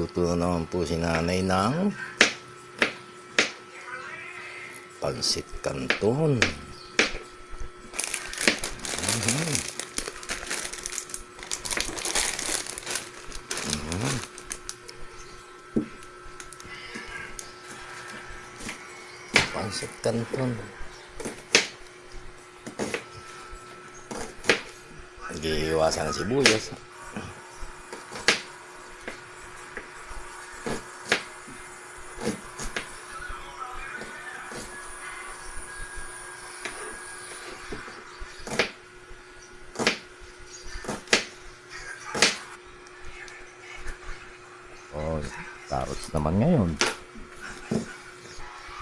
Yan, nagluluto na naman po si nanay ng pansit canton. Mhm. Mhm. Pansit canton. Nag-iiwasan ng sibuyas. Carrots naman ngayon.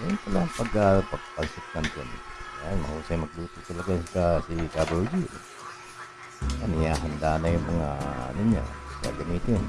Yan pala pag uh, pagpansit canton. Yan, mahusay magluto talaga sa si Carol G. Yan, ihahanda na yung mga ano niya, gagamitin.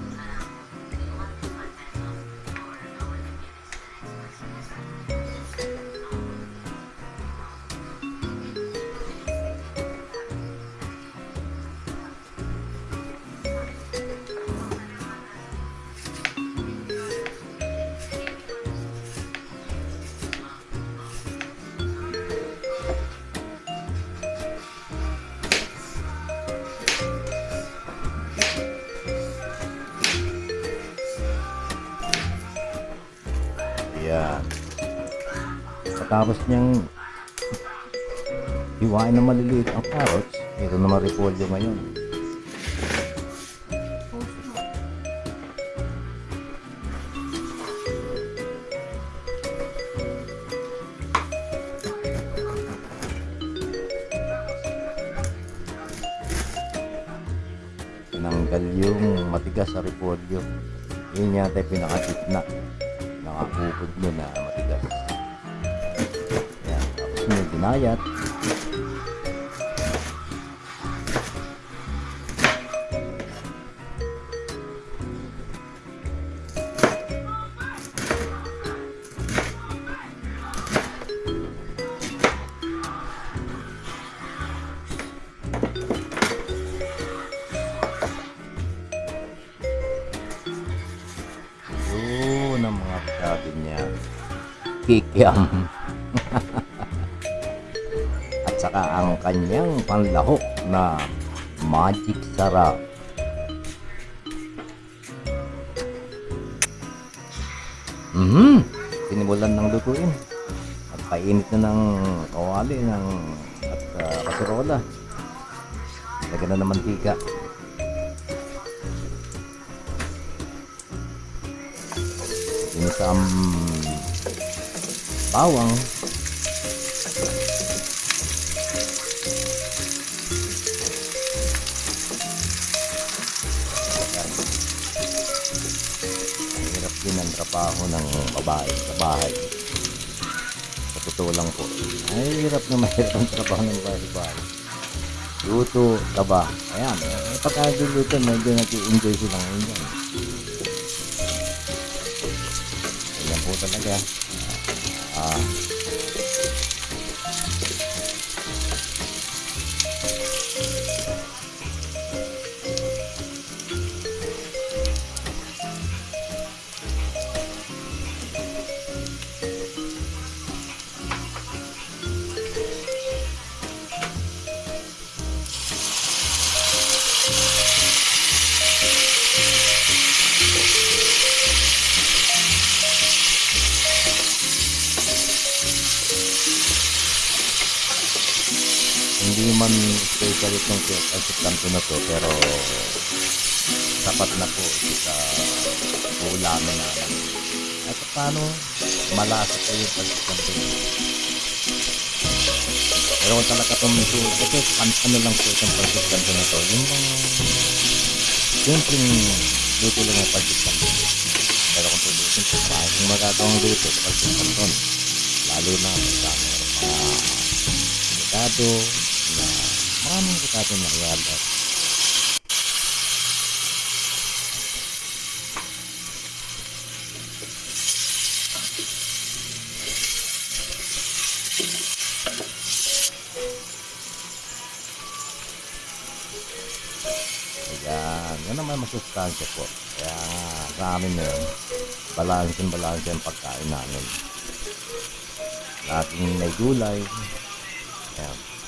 Pagkatapos niyang hiwain na maliliit ang carrots, ito naman repolyo ngayon. Tinanggal yung matigas sa repolyo. Yun yata yung pinakagitna. Nakakupod mo na matigas. Yan. Tapos may binayat. Yun ang mga sabi niya. Kikiam. Saka ang kanyang panlahok na magic sarap. Mhm. Sinimulan ng lutuin. At painit na ng kawali ng at uh, kaserola. Lagyan na ng mantika. Inisam bawang. Ang trabaho ng babae sa bahay. Sa totoo lang po. Ay, hirap na mahirap ang trabaho ng babae sa bahay. Luto, taba. Ayan, eh, pagkaguluto, medyo nag-enjoy silang ngayon. Ganyan po talaga. Ah. Hindi man special itong pansit kanto na to pero sapat na po sa ulamin namin at paano malasa po yung pansit kanto pero kung talaga itong miso ito an ano lang po itong pansit kanto na to? Yung simpleng luto lang ng pansit kanto pero kung tutusin po maraming magagawang luto sa pansit kanto lalo na paano ko natin maialat Ayan, yan naman masustansya po. Kaya sa amin na yun, balansin balansin ang pagkain namin. Lahat may gulay. Ayan.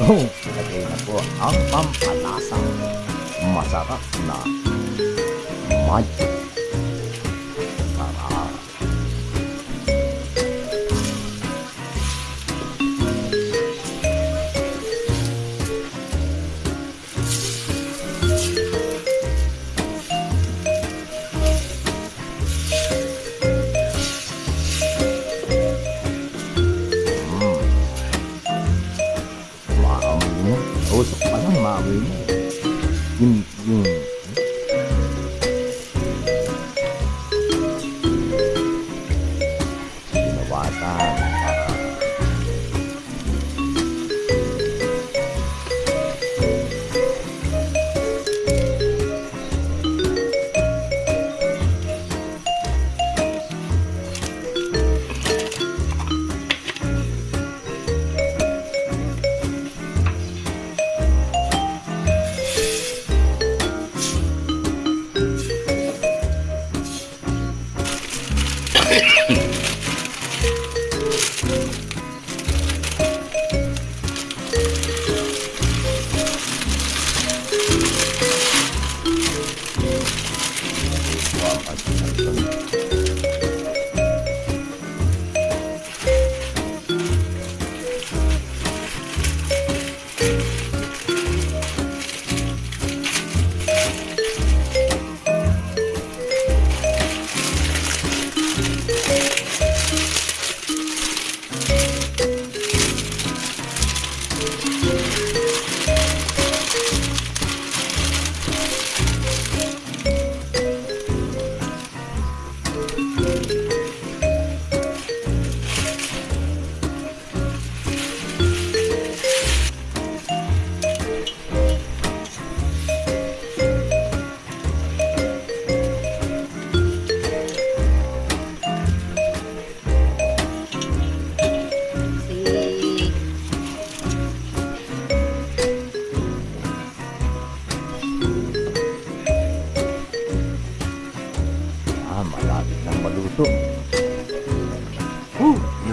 Oh, lagay na po ang pampalasang masarap na magic.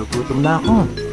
gutom na ako.